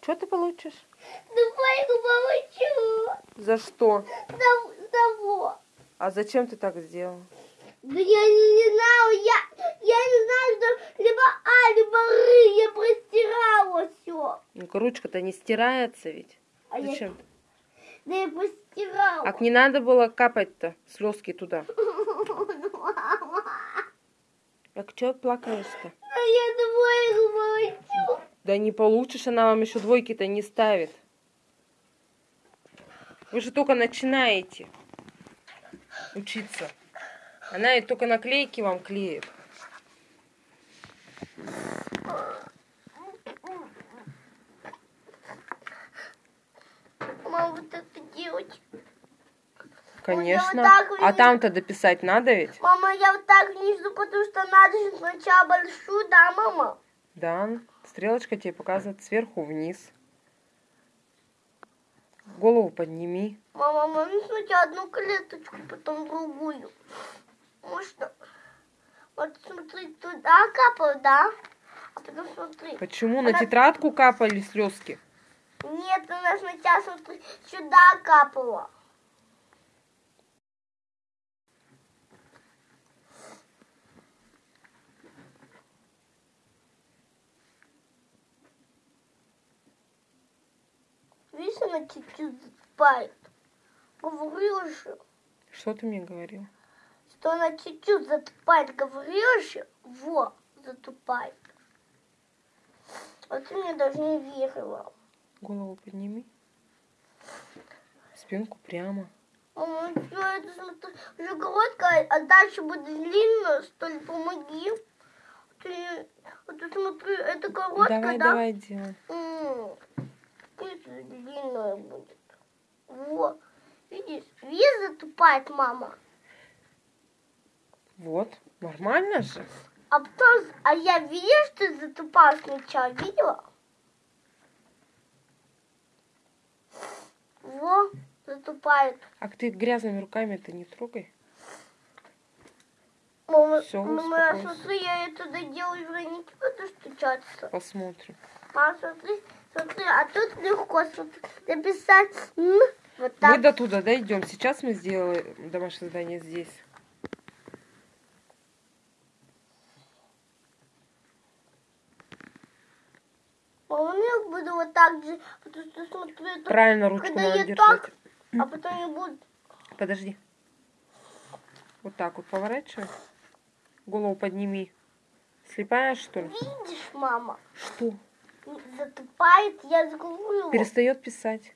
Что ты получишь? Двойку получу. За что? За того. А зачем ты так сделал? Да я не, не знаю, я, я не знаю, что либо А, либо Р, я простирала все. Ну-ка, ручка-то не стирается ведь. А я, Зачем? да я постирала. А не надо было капать-то слезки туда. А что плакаешь-то? Да я двойку получу. Да не получишь, она вам еще двойки-то не ставит. Вы же только начинаете учиться. Она и только наклейки вам клеит. Мама, вот это делать. Конечно. так А видно. там-то дописать надо ведь? Мама, я вот так внизу, потому что надо же сначала большую, да, мама? Да. Стрелочка тебе показывает сверху вниз. Голову подними. Мама, можно сначала одну клеточку, потом другую? Можно? Вот смотри, туда капал, да? А потом смотри. Почему на Она- тетрадку капали слезки? Нет, она сначала, смотри, сюда капала. Она чуть-чуть затупает. Говорила же, Что ты мне говорил? что она чуть-чуть затупает. Говорила же, во, затупает. А ты мне даже не верила. Голову подними. Спинку прямо. Мама, ну что это, смотри, уже короткая, а дальше будет длинная, что ли, помоги. Ты, вот ты смотри, это короткая, давай, да? давай, делай. Это длинная будет. Вот. Видишь, видишь, затупает мама. Вот, нормально же. А потом, а я видишь, что ты затупала сначала, видела? Во, затупает. А ты грязными руками это не трогай. Мама, Всё, мама, смотри, я это доделаю, не буду стучаться. Посмотрим. Мама, смотри, смотри, а тут легко написать «м», вот Мы так. до туда дойдем. Сейчас мы сделаем домашнее задание здесь. Мама, ну я буду вот так же, потому что смотри, это- Правильно ручку когда надо я держать. так, а потом я буду... Подожди. Вот так вот поворачивай. Голову подними. Слепая, что ли? Видишь, мама, Что? Затупает, я говорю. Перестает писать.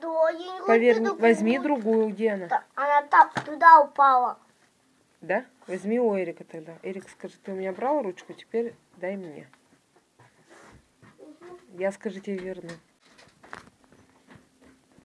Да, я не Поверь, возьми другую. Где она? Да, Она там, туда упала. Да? Возьми у Эрика тогда. Эрик скажет, ты у меня брал ручку, теперь дай мне. Я скажу тебе верно.